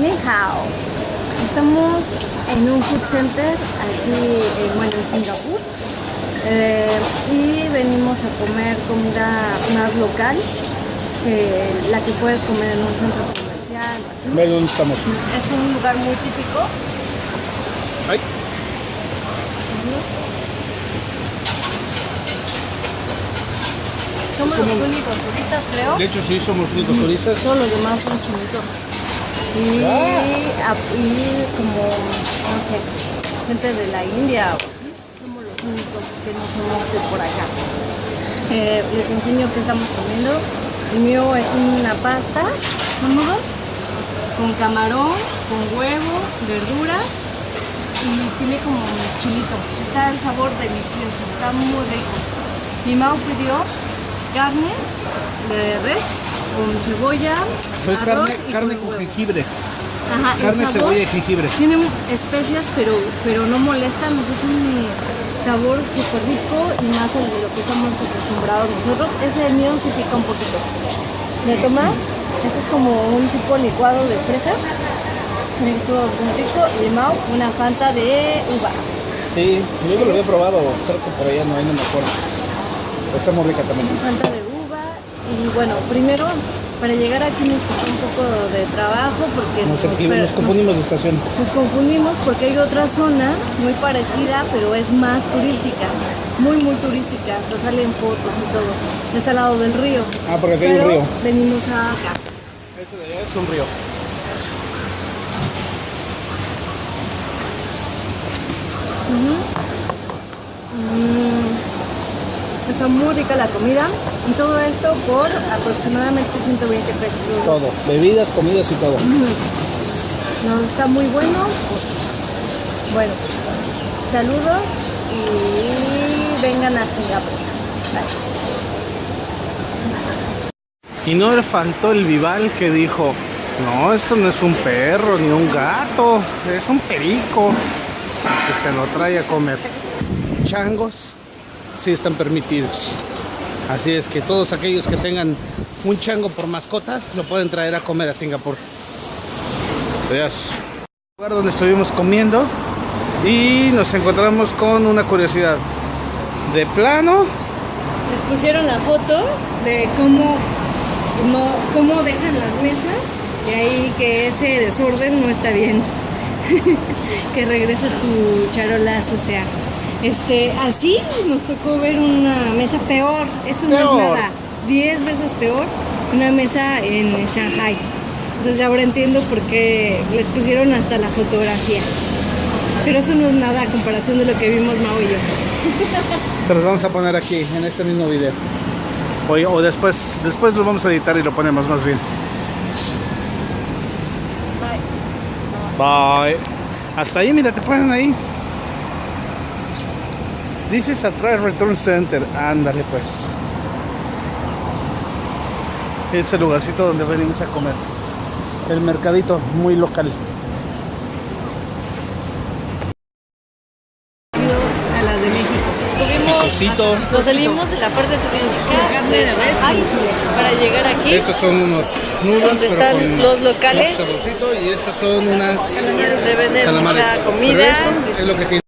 Ni hao. Estamos en un food center aquí, eh, bueno, en Singapur. Eh, y venimos a comer comida más local que la que puedes comer en un centro comercial. Ve dónde estamos. Es un lugar muy típico. Ay. Somos los únicos turistas, creo. De hecho, sí, somos únicos turistas. Todos los demás son chinitos. Y, a- y como, no sé, gente de la India o así, somos los únicos que no somos de por acá. Eh, les enseño qué estamos comiendo. El mío es una pasta, son nudos, con camarón, con huevo, verduras y tiene como chilito. Está el sabor delicioso, está muy rico. Mi Mao pidió carne de res con cebolla, Pues arroz carne, y carne con jengibre. Ajá, Carne, cebolla y jengibre. Tiene especias, pero, pero no molestan. o sea, Es un sabor súper rico y más el de lo que estamos acostumbrados nosotros. Este el mío sí pica un poquito. ¿Le toma? Este es como un tipo licuado de fresa. Mira, Estuvo muy rico. Y Mau, una fanta de uva. Sí, yo lo había probado, creo que por allá no, ahí no me acuerdo. Está muy rica también. Fanta de uva. Y bueno, primero, para llegar aquí nos costó un poco de trabajo porque Nos, nos, equi- per- nos confundimos de estación. Nos confundimos porque hay otra zona muy parecida, pero es más turística, muy muy turística, hasta salen fotos y todo. Está al lado del río. Ah, porque aquí hay un río. Venimos acá. Ese de allá es un río. Está muy rica la comida y todo esto por aproximadamente 120 pesos. Todo. Bebidas, comidas y todo. No, está muy bueno. Bueno, saludos y vengan a Singapur. Bye. Y no le faltó el vival que dijo, no, esto no es un perro ni un gato, es un perico que se lo trae a comer. Changos sí están permitidos. Así es que todos aquellos que tengan un chango por mascota lo pueden traer a comer a Singapur. Adiós. Lugar donde estuvimos comiendo y nos encontramos con una curiosidad. De plano, Les pusieron la foto de cómo, no, cómo dejan las mesas y ahí que ese desorden no está bien. que regreses tu charola sucia. Este, así nos tocó ver una mesa peor. Esto no es nada. 10 veces peor una mesa en Shanghai. Entonces ahora entiendo por qué les pusieron hasta la fotografía. Pero eso no es nada a comparación de lo que vimos Mao y yo. Se los vamos a poner aquí en este mismo video. O, o después, después lo vamos a editar y lo ponemos más bien. Bye. Hasta ahí, mira, te ponen ahí. This is a Return Center. Ándale pues. Es el lugarcito donde venimos a comer. El mercadito muy local. A las de México. Tuvimos, Picosito. nos salimos de la parte turística de para llegar aquí Estos son unos nudos, donde pero están con los locales y estas son unas donde venden mucha Pero comida. esto es lo que tiene.